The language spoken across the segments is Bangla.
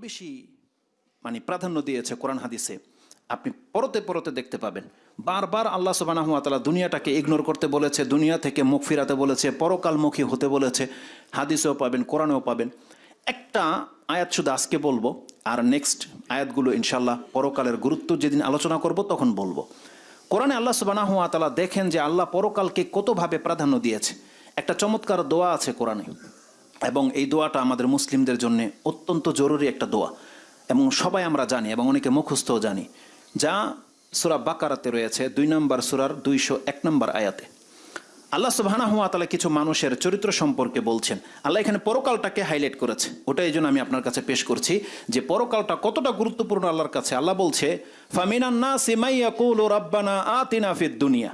বেশি মানে প্রাধান্য দিয়েছে কোরআন হাদিসে। আপনি পরতে পরতে দেখতে পাবেন। বারবার আল্লাহ তালা দুনিয়াটাকে ইগনোর করতে বলেছে, দুনিয়া থেকে মুখ ফিরাতে বলেছে, পরকালমুখী হতে বলেছে, হাদিসেও পাবেন, কোরআনেও পাবেন। একটা আয়াত শুধু আজকে বলব, আর নেক্সট আয়াতগুলো ইনশাল্লাহ পরকালের গুরুত্ব যেদিন আলোচনা করব, তখন বলব। কোরআনে আল্লাহ তালা দেখেন যে আল্লাহ পরকালকে কতভাবে প্রাধান্য দিয়েছে। একটা চমৎকার দোয়া আছে কোরআনে। এবং এই দোয়াটা আমাদের মুসলিমদের জন্য অত্যন্ত জরুরি একটা দোয়া। এবং সবাই আমরা জানি এবং অনেকে মুখস্থও জানি, যা সুরা বাকারাতে রয়েছে, দুই নম্বর সুরার দুইশো এক নম্বর আয়াতে। আল্লাহ তালা কিছু মানুষের চরিত্র সম্পর্কে বলছেন। আল্লাহ এখানে পরকালটাকে হাইলাইট করেছে। ওটা এই জন্য আমি আপনার কাছে পেশ করছি যে পরকালটা কতটা গুরুত্বপূর্ণ আল্লাহর কাছে। আল্লাহ বলছে ফামিনান্না সিমাইয়া কুল রাব্বানা আতিনা ফিদ দুনিয়া।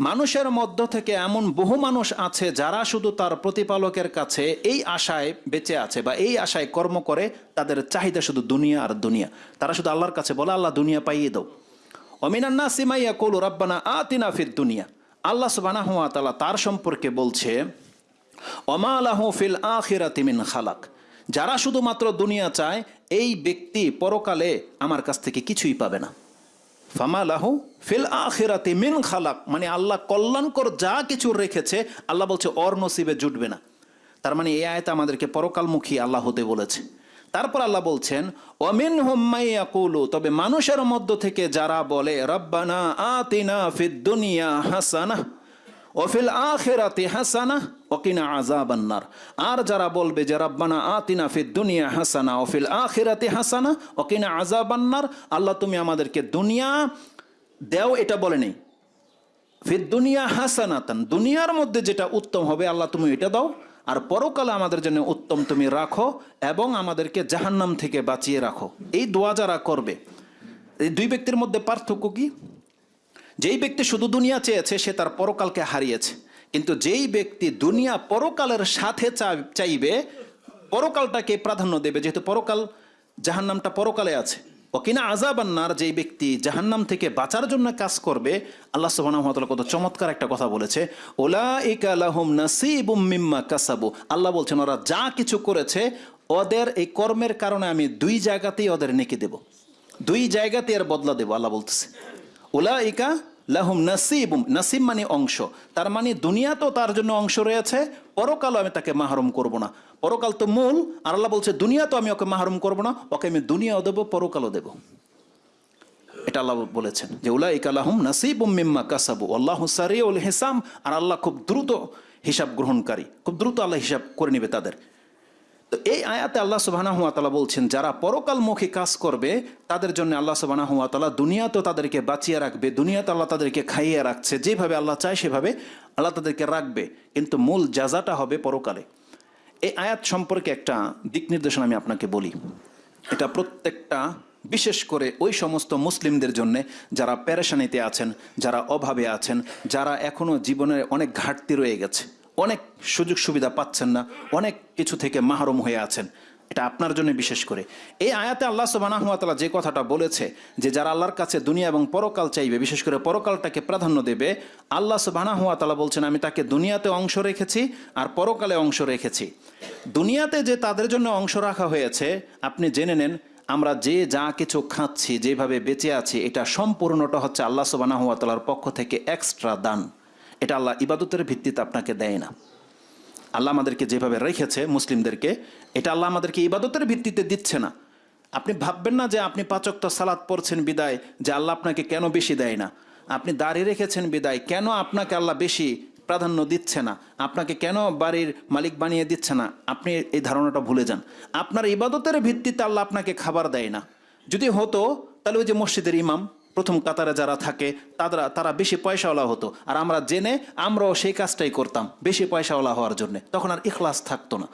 মানুষের মধ্য থেকে এমন বহু মানুষ আছে যারা শুধু তার প্রতিপালকের কাছে এই আশায় বেঁচে আছে বা এই আশায় কর্ম করে তাদের চাহিদা শুধু দুনিয়া আর দুনিয়া। তারা শুধু আল্লাহর কাছে বলে, আল্লাহ, দুনিয়া পাইয়ে দাও। অমিনান্না সিমাইয়া কৌল রাব্বানা আতিনা ফির দুনিয়া। আল্লাহ সুবানা হুয়া তালা তার সম্পর্কে বলছে অমালাহু ফিল আখিরাতি মিন খালাক। যারা শুধুমাত্র দুনিয়া চায়, এই ব্যক্তি পরকালে আমার কাছ থেকে কিছুই পাবে না। ফামালাহু ফিল আখিরাতি মিন খালাক। মানে আল্লাহ কল্যাণকর যা কিছু রেখেছে, আল্লাহ বলছে, অর নসিবে জুটবে না। তার মানে এই আয়তা আমাদেরকে পরকালমুখী আল্লাহ হতে বলেছে। তারপর আল্লাহ বলছেন অমিন হোম্মাইয়াকুলু তবে মানুষের মধ্য থেকে যারা বলে, রব্বানা আতিনা ফিদ দুনিয়া হাসানা ওফিল আখেরাতে হাসানা ওকিনা আজাবান্নার আর যারা বলবে যে, রব্বানা আতিনা ফিদ দুনিয়া হাসানা ওফিল আখেরাতে হাসানা ওকিনা আজাবান্নার আল্লাহ তুমি আমাদেরকে দুনিয়া দেও এটা বলে নেই। ফির দুনিয়া হাসানাতান, দুনিয়ার মধ্যে যেটা উত্তম হবে আল্লাহ তুমি এটা দাও, আর পরকালে আমাদের জন্য উত্তম তুমি রাখো এবং আমাদেরকে জাহান্নাম থেকে বাঁচিয়ে রাখো। এই দোয়া যারা করবে, এই দুই ব্যক্তির মধ্যে পার্থক্য কি? যেই ব্যক্তি শুধু দুনিয়া চেয়েছে, সে তার পরকালকে হারিয়েছে। কিন্তু যেই ব্যক্তি দুনিয়া পরকালের সাথে চাইবে, পরকালটাকে প্রাধান্য দেবে, যেহেতু পরকাল জাহান্নামটা পরকালে আছে। ওকিনা আজাবান্নার যেই ব্যক্তি জাহান্নাম থেকে বাঁচার জন্য কাজ করবে, আল্লাহ সুবহানাহু ওয়া কত চমৎকার একটা কথা বলেছে ওলাইকা লাহুম নাসিবুম মিম্মা কাসাবু। আল্লাহ বলছেন, ওরা যা কিছু করেছে, ওদের এই কর্মের কারণে আমি দুই জায়গাতেই ওদের নেকি দেব। দুই জায়গাতে এর বদলা দেব, আল্লাহ বলতেছে। ওলাইকা লাহুম নাসিবুম, নাসিব মানে অংশ। তার মানে দুনিয়া তো তার জন্য অংশ রয়েছে, পরকালও আমি তাকে মাহরুম করব না। পরকাল তো মূল, আর আল্লাহ বলছে, দুনিয়া তো আমি ওকে মাহরুম করব না, ওকে আমি দুনিয়াও দেবো, পরকালও দেবো। এটা আল্লাহ বলেছেন যে উলাই কালাহুম নাসিবুম মিম্মা কাসাবু আল্লাহ সারিউল হিসাম। আর আল্লাহ খুব দ্রুত হিসাব গ্রহণকারী, খুব দ্রুত আল্লাহ হিসাব করে নেবে তাদের। তো এই আয়াতে আল্লাহ সুবাহানা হুয়া তালা বলছেন, যারা পরকালমুখী কাজ করবে, তাদের জন্য আল্লাহ সুবাহানা হুয়া তালা দুনিয়াতে তাদেরকে বাঁচিয়ে রাখবে, দুনিয়াতে আল্লাহ তাদেরকে খাইয়ে রাখছে, যেভাবে আল্লাহ চায় সেভাবে আল্লাহ তাদেরকে রাখবে। কিন্তু মূল জাজাটা হবে পরকালে। এই আয়াত সম্পর্কে একটা দিক নির্দেশনা আমি আপনাকে বলি। এটা প্রত্যেকটা, বিশেষ করে ওই সমস্ত মুসলিমদের জন্য যারা প্যারেশানিতে আছেন, যারা অভাবে আছেন, যারা এখনও জীবনের অনেক ঘাটতি রয়ে গেছে। অনেক সুযোগ সুবিধা পাচ্ছেন না, অনেক কিছু থেকে মাহরুম হয়ে আছেন। এটা আপনার জন্য বিশেষ করে। এই আয়াতে আল্লাহ সুবাহ যে কথাটা বলেছে যে যারা আল্লাহর কাছে দুনিয়া এবং পরকাল চাইবে, বিশেষ করে পরকালটাকে প্রাধান্য দেবে, আল্লাহ সুবাহ বলছেন, আমি তাকে দুনিয়াতে অংশ রেখেছি আর পরকালে অংশ রেখেছি। দুনিয়াতে যে তাদের জন্য অংশ রাখা হয়েছে, আপনি জেনে নেন, আমরা যে যা কিছু খাচ্ছি, যেভাবে বেঁচে আছি, এটা সম্পূর্ণটা হচ্ছে আল্লাহ সুবাহ পক্ষ থেকে এক্সট্রা দান। এটা আল্লাহ ইবাদতের ভিত্তিতে আপনাকে দেয় না। আল্লাহ আমাদেরকে যেভাবে রেখেছে মুসলিমদেরকে, এটা আল্লাহ আমাদেরকে ইবাদতের ভিত্তিতে দিচ্ছে না। আপনি ভাববেন না যে আপনি পাচকটা সালাদ পড়ছেন বিদায়, যে আল্লাহ আপনাকে কেন বেশি দেয় না? আপনি দাঁড়িয়ে রেখেছেন বিদায়, কেন আপনাকে আল্লাহ বেশি প্রাধান্য দিচ্ছে না? আপনাকে কেন বাড়ির মালিক বানিয়ে দিচ্ছে না? আপনি এই ধারণাটা ভুলে যান। আপনার ইবাদতের ভিত্তিতে আল্লাহ আপনাকে খাবার দেয় না। যদি হতো, তাহলে ওই যে মসজিদের ইমাম প্রথম কাতারে যারা থাকে তারা তারা বেশি পয়সাওয়ালা হতো। আর আমরা জেনে, আমরাও সেই কাজটাই করতাম, বেশি পয়সাওয়ালা হওয়ার জন্য। তখন আর ইখলাস থাকতো না।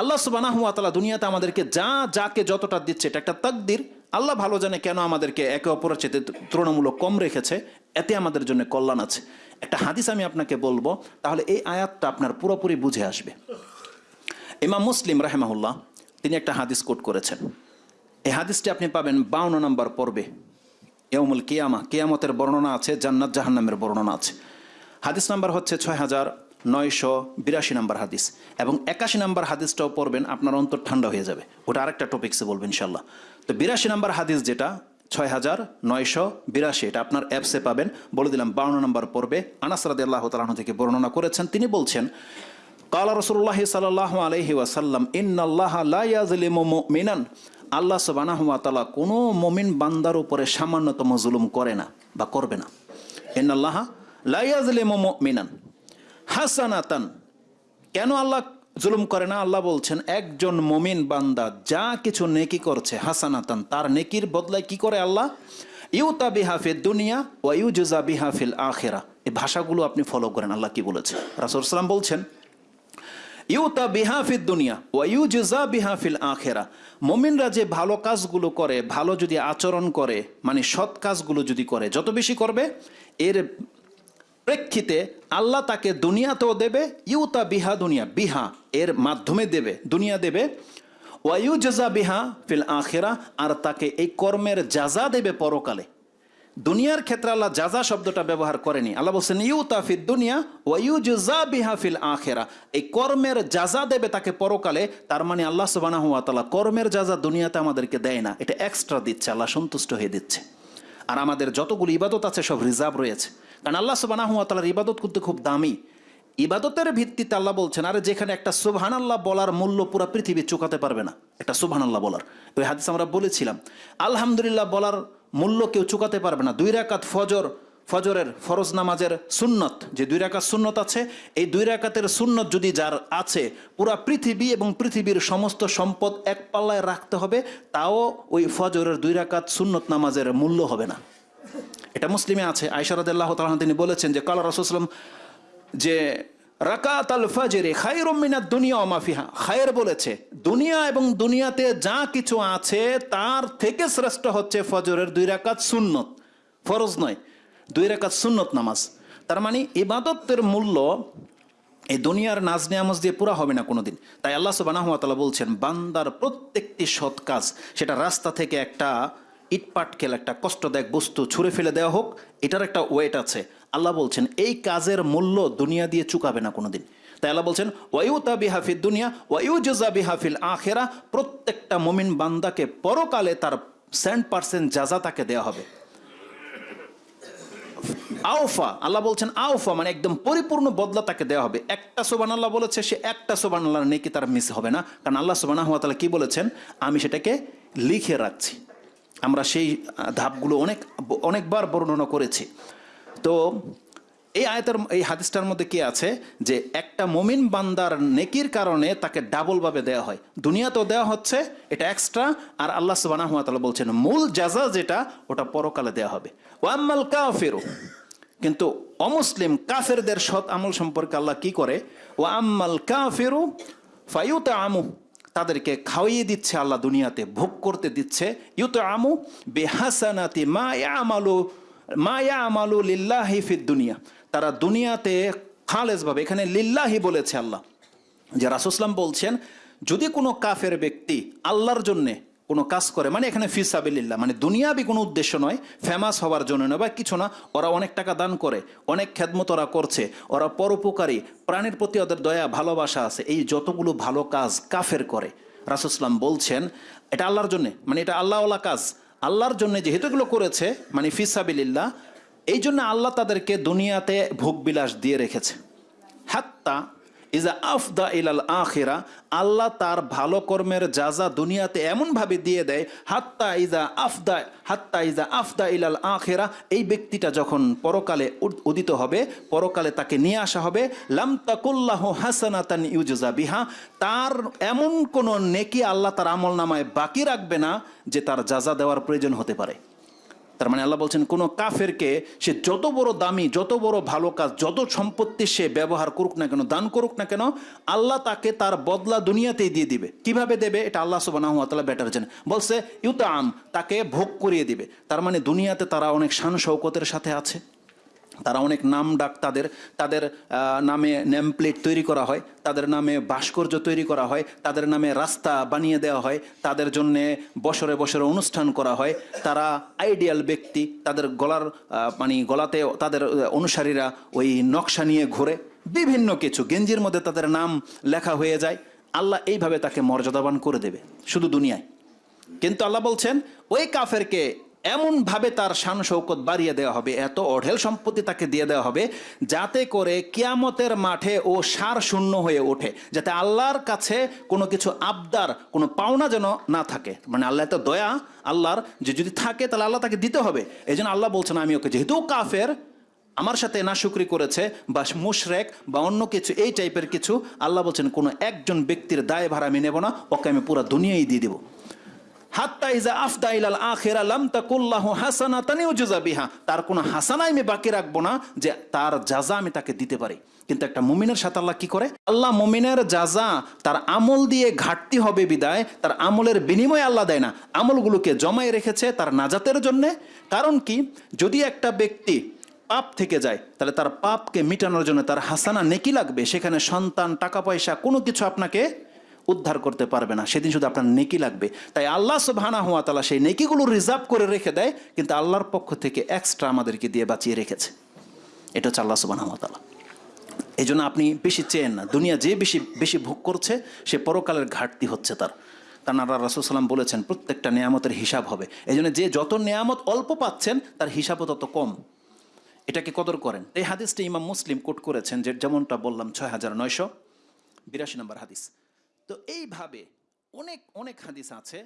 আল্লাহ সুবানাহ তালা দুনিয়াতে আমাদেরকে যা, যাকে যতটা দিচ্ছে, এটা একটা তাকদির। আল্লাহ ভালো জানে কেন আমাদেরকে একে অপরের চেয়ে তুলনামূলক কম রেখেছে, এতে আমাদের জন্য কল্যাণ আছে। একটা হাদিস আমি আপনাকে বলব, তাহলে এই আয়াতটা আপনার পুরোপুরি বুঝে আসবে। ইমাম মুসলিম রাহেমাহুল্লাহ, তিনি একটা হাদিস কোট করেছেন। এই হাদিসটি আপনি পাবেন বাউন্ন নম্বর পর্বে। ইয়মুল কিয়ামা, কিয়ামতের বর্ণনা আছে, জান্নাত জাহান্নামের বর্ণনা আছে। হাদিস নাম্বার হচ্ছে ছয় হাজার নয়শো বিরাশি নাম্বার হাদিস। এবং একাশি নাম্বার হাদিসটাও পড়বেন, আপনার অন্তর ঠান্ডা হয়ে যাবে। ওটা আরেকটা টপিক্সে বলবেন ইনশাল্লাহ তো বিরাশি নাম্বার হাদিস যেটা ছয় হাজার নয়শো বিরাশি, এটা আপনার অ্যাপসে পাবেন। বলে দিলাম, বাউন্ন নম্বর পর্বে আনাস রাদি আল্লাহ তালাহ থেকে বর্ণনা করেছেন। তিনি বলছেন, কালা রসুল্লাহ সাল্লাহ আলহি ওয়াসাল্লাম, ইন্নাল্লাহ লাইয়াজলিমু মুমিনান। আল্লাহ সুবানাহ তাআলা কোনো মমিন বান্দার উপরে সামান্যতম জুলুম করে না বা করবে না। ইন্নাল্লাহ লাইয়াজলিমু মুমিনান হাসানাতান। কেন আল্লাহ জুলুম করে না? আল্লাহ বলছেন, একজন মমিন বান্দা যা কিছু নেকি করছে হাসানাতান, তার নেকির বদলায় কি করে আল্লাহ? ইউতা বিহাফিল দুনিয়া ও ইউজা বিহাফিল আখেরা। এই ভাষাগুলো আপনি ফলো করেন, আল্লাহ কি বলেছে? রাসুল সাল্লাম বলছেন ইউতা বিহাফিদ দুনিয়া ও ইউজা বিহাফিল আখেরা। মমিনরা যে ভালো কাজগুলো করে, ভালো যদি আচরণ করে মানে সৎ কাজগুলো যদি করে, যত বেশি করবে, এর প্রেক্ষিতে আল্লাহ তাকে দুনিয়াতেও দেবে, ইউতা বিহা দুনিয়া, বিহা এর মাধ্যমে দেবে, দুনিয়া দেবে। ওয়াইউ জাজা বিহা ফিল আখেরা, আর তাকে এই কর্মের যাজা দেবে পরকালে। দুনিয়ার ক্ষেত্রে আল্লাহ যাজা শব্দটা ব্যবহার করেনি, আল্লাহ বলছেন ইউ তাফিদ দুনিয়া ওয়াইউ জা বিহা ফিল আখেরা। এই কর্মের যাজা দেবে তাকে পরকালে, তার মানে আল্লাহ সুবানা হুয়া তালা কর্মের যাজা দুনিয়াতে আমাদেরকে দেয় না, এটা এক্সট্রা দিচ্ছে, আল্লাহ সন্তুষ্ট হয়ে দিচ্ছে। আর আমাদের যতগুলো ইবাদত আছে, সব রিজার্ভ রয়েছে। কারণ আল্লাহ সুবানা হুয়া তালার ইবাদত করতে খুব দামি। ইবাদতের ভিত্তিতে আল্লাহ বলছেন, আরে যেখানে একটা সুবহান আল্লাহ বলার মূল্য পুরো পৃথিবী চুকাতে পারবে না। একটা সুবহান আল্লাহ বলার। ওই হাদিস আমরা বলেছিলাম। আলহামদুলিল্লাহ বলার মূল্য কেউ চুকাতে পারবে না। দুই রাকাত ফজর, ফজরের ফরজ নামাজের সুন্নত। যে দুই রাকাত সুন্নত আছে, এই দুই রাকাতের সুন্নত যদি যার আছে, পুরা পৃথিবী এবং পৃথিবীর সমস্ত সম্পদ এক পাল্লায় রাখতে হবে, তাও ওই ফজরের দুই রাকাত সুন্নত নামাজের মূল্য হবে না। এটা মুসলিমে আছে। আয়সারদাল্লাহ তালাহ তিনি বলেছেন যে, কালা রসুলাম যে রাকাত আল ফাজরে খায়ের মিনাত দুনিয়া অমাফিহা খায়ের বলেছে, দুনিয়া এবং দুনিয়াতে যা কিছু আছে, তার থেকে শ্রেষ্ঠ হচ্ছে ফজরের দুই রাকাত সুন্নত। ফরজ নয়, দুই রাকাত সুন্নত নামাজ। তার মানে ইবাদতের মূল্য এই দুনিয়ার নাজ নিয়ামজ দিয়ে পুরা হবে না কোনোদিন। তাই আল্লাহ সুবানাহতালা বলছেন, বান্দার প্রত্যেকটি সৎ কাজ, সেটা রাস্তা থেকে একটা ইটপাটকেল একটা কষ্টদায়ক বস্তু ছুঁড়ে ফেলে দেওয়া হোক, এটার একটা ওয়েট আছে। আল্লাহ বলছেন, এই কাজের মূল্য দুনিয়া দিয়ে চুকাবে না কোনোদিন। তাই আল্লাহ বলছেন ওয়ুতা বিহাফিল দুনিয়া ওয়ু জজা বিহাফিল আখেরা। প্রত্যেকটা মমিন বান্দাকে পরকালে তার সেন্ট পার্সেন্ট যাজা তাকে দেওয়া হবে। আউফা আল্লাহ বলছেন আউফা মানে একদম পরিপূর্ণ বদলা তাকে দেওয়া হবে। একটা সোবান আল্লাহ বলেছে, সে একটা সোবান আল্লাহ নেকি তার মিস হবে না। কারণ আল্লাহ সোবানা হাত কি বলেছেন? আমি সেটাকে লিখে রাখছি। আমরা সেই ধাপগুলো অনেক, অনেকবার বর্ণনা করেছি। তো এই আয়তের, এই হাদিসটার মধ্যে কি আছে? যে একটা মমিন বান্দার নেকির কারণে তাকে ডাবলভাবে দেওয়া হয়। দুনিয়াতেও দেওয়া হচ্ছে, এটা এক্সট্রা আর আল্লাহ সুবানা হাতালা বলছেন, মূল জাজা যেটা, ওটা পরকালে দেওয়া হবে। ওয়াম্মাল কাফেরও কিন্তু অমুসলিম কাফেরদের সৎ আমল সম্পর্কে আল্লাহ কি করে? ও আম্মাল কাফেরু ফাইউতে আমু তাদেরকে খাওয়িয়ে দিচ্ছে আল্লাহ দুনিয়াতে, ভোগ করতে দিচ্ছে। ইউ তো আমু বেহাসানাতি মায়া আমালু মায়া আমালু লিল্লাহি দুনিয়া। তারা দুনিয়াতে খালেজভাবে, এখানে লিল্লাহি বলেছে আল্লাহ। যে রাসুসলাম বলছেন, যদি কোনো কাফের ব্যক্তি আল্লাহর জন্যে কোনো কাজ করে মানে এখানে ফিসাবিল্লা মানে দুনিয়াবি কোনো উদ্দেশ্য নয় ফেমাস হওয়ার জন্য নয় বা কিছু না, ওরা অনেক টাকা দান করে, অনেক খেদমত ওরা করছে, ওরা পরোপকারী, প্রাণীর প্রতি ওদের দয়া, ভালোবাসা আছে, এই যতগুলো ভালো কাজ কাফের করে। রাসুসলাম বলছেন, এটা আল্লাহর জন্যে মানে এটা আল্লাহওয়ালা কাজ, আল্লাহর জন্য যেহেতু এগুলো করেছে মানে ফিসাবিল্লা এই জন্য আল্লাহ তাদেরকে দুনিয়াতে ভোগবিলাস দিয়ে রেখেছে। হাত্তা ইজা আফদা ইলাল আখিরা, আল্লাহ তার ভালো কর্মের যাজা দুনিয়াতে এমনভাবে দিয়ে দেয়, হাত্তা ইজা আফদা, হাত্তা ইজা আফদা ইলাল আখেরা, এই ব্যক্তিটা যখন পরকালে উদিত হবে, পরকালে তাকে নিয়ে আসা হবে লামতাকুল্লাহ হাসানাতান ইউজা বিহা, তার এমন কোনো নেকি আল্লাহ তার আমল নামায় বাকি রাখবে না, যে তার যাজা দেওয়ার প্রয়োজন হতে পারে। তার মানে আল্লাহ বলছেন, কোনো কাফেরকে সে যত বড় দামি, যত বড় ভালো কাজ, যত সম্পত্তি সে ব্যবহার করুক না কেন, দান করুক না কেন, আল্লাহ তাকে তার বদলা দুনিয়াতেই দিয়ে দিবে। কীভাবে দেবে? এটা আল্লাহ সুবাহ বেটার জানে বলছে ইউতা আম তাকে ভোগ করিয়ে দিবে। তার মানে দুনিয়াতে তারা অনেক শান শৌকতের সাথে আছে। তারা অনেক নাম ডাক তাদের তাদের নামে নেম প্লেট তৈরি করা হয়, তাদের নামে ভাস্কর্য তৈরি করা হয়, তাদের নামে রাস্তা বানিয়ে দেওয়া হয়, তাদের জন্য বছরে বছরে অনুষ্ঠান করা হয়, তারা আইডিয়াল ব্যক্তি, তাদের গলার মানে গলাতে তাদের অনুসারীরা ওই নকশা নিয়ে ঘোরে, বিভিন্ন কিছু, গেঞ্জির মধ্যে তাদের নাম লেখা হয়ে যায়, আল্লাহ এইভাবে তাকে মর্যাদাবান করে দেবে, শুধু দুনিয়ায়। কিন্তু আল্লাহ বলছেন, ওই কাফেরকে এমনভাবে তার শান শৌকত বাড়িয়ে দেওয়া হবে, এত অঢেল সম্পত্তি তাকে দিয়ে দেওয়া হবে যাতে করে কিয়ামতের মাঠে ও সার শূন্য হয়ে ওঠে, যাতে আল্লাহর কাছে কোনো কিছু আবদার, কোনো পাওনা যেন না থাকে। মানে আল্লাহ তো দয়া, আল্লাহর যে যদি থাকে তাহলে আল্লাহ তাকে দিতে হবে। এই জন্য আল্লাহ বলছেন, আমি ওকে যেহেতু কাফের, আমার সাথে নাশুকরি করেছে বা মুশরেক বা অন্য কিছু, এই টাইপের কিছু, আল্লাহ বলছেন, কোনো একজন ব্যক্তির দায় ভাড়া আমি নেব না, ওকে আমি পুরো দুনিয়াই দিয়ে দেবো। হাত্তা ইজা আফদা ইলাল আখিরা লাম তাকুল্লাহু হাসানাতান ইউজা বিহা। তার কোনো হাসানাই আমি বাকি রাখব না যে তার জাযা আমি তাকে দিতে পারি। কিন্তু একটা মুমিনের সাথে আল্লাহ কি করে? আল্লাহ মুমিনের জাযা তার আমল দিয়ে ঘাটতি হবে বিদায়, তার আমলের বিনিময়ে আল্লাহ দেয় না। আমলগুলোকে জমায় রেখেছে তার নাজাতের জন্যে। কারণ কি? যদি একটা ব্যক্তি পাপ থেকে যায়, তাহলে তার পাপকে মিটানোর জন্য তার হাসানা নেকি লাগবে। সেখানে সন্তান, টাকা পয়সা, কোনো কিছু আপনাকে উদ্ধার করতে পারবে না। সেদিন শুধু আপনার নেকি লাগবে। তাই আল্লাহ সুবহানা হুয়া তালা সেই নেকিগুলো রিজার্ভ করে রেখে দেয়, কিন্তু আল্লাহর পক্ষ থেকে এক্সট্রা আমাদেরকে দিয়ে বাঁচিয়ে রেখেছে। এটা হচ্ছে আল্লাহ সুবহানা হুয়া তালা এই জন্য আপনি বেশি চেয়েন না। দুনিয়া যে বেশি বেশি ভোগ করছে, সে পরকালের ঘাটতি হচ্ছে তার। কারণ আল্লাহ রাসুলসাল্লাম বলেছেন, প্রত্যেকটা নেয়ামতের হিসাব হবে। এই জন্য যে যত নেয়ামত অল্প পাচ্ছেন, তার হিসাবও তত কম। এটাকে কদর করেন। এই হাদিসটি ইমাম মুসলিম কোট করেছেন, যে যেমনটা বললাম, ছয় হাজার নয়শো বিরাশি নম্বর হাদিস। তো এইভাবে অনেক অনেক হাদিস আছে।